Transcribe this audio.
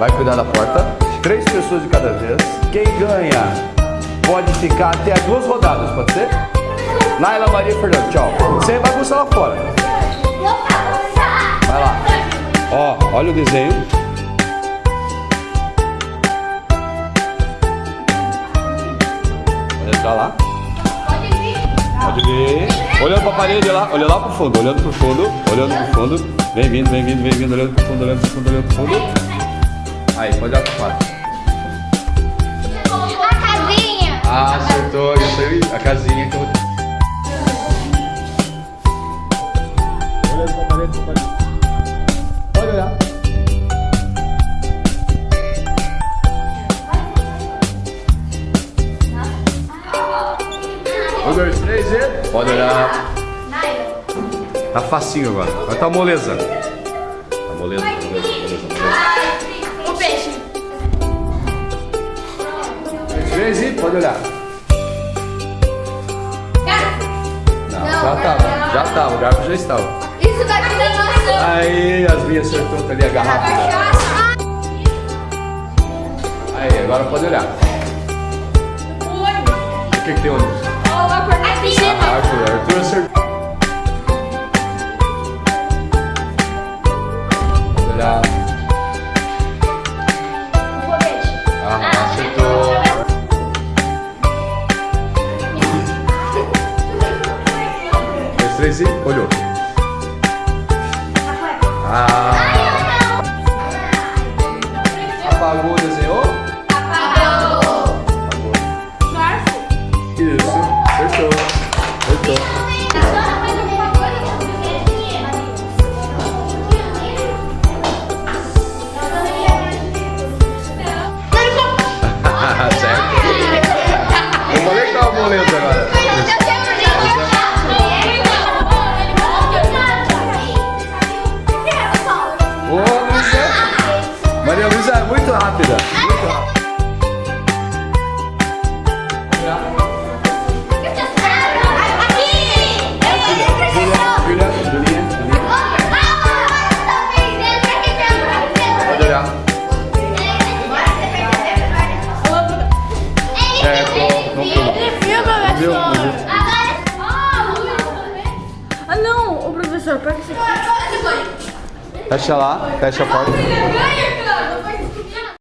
vai cuidar da porta. Três pessoas de cada vez. Quem ganha pode ficar até as duas rodadas, pode ser? Naila, Maria Fernando, tchau. Sem bagunça lá fora. Vai lá. Ó, olha o desenho. Pode entrar lá. Pode vir. Olhando pra parede lá, olha lá pro fundo, olhando pro fundo, olhando pro fundo. Vem vindo, vem vindo, vem vindo, olhando pro fundo, olhando pro fundo, olhando pro fundo. Aí, pode olhar pro quadro. A casinha. Ah, acertou, isso aí, a casinha que eu. Olhando pra parede, pra parede. Pode olhar. Um, dois, três e. Pode olhar. Tá facinho agora. Vai tá moleza. Tá moleza, E. Pode olhar. Não, já Não, tava, não. já tava, o garfo já estava. Isso daqui é maçã. Aí, as minhas acertou ali a garrafa. Aí, agora pode olhar. O que, que tem ônibus? Da. Ah, Arthur, Arthur acertou. E. Olhou. Ah. Ah não, o professor, pega esse aqui. Fecha lá, fecha a porta.